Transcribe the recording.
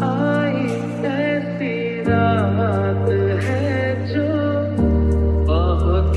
Hay necesidad.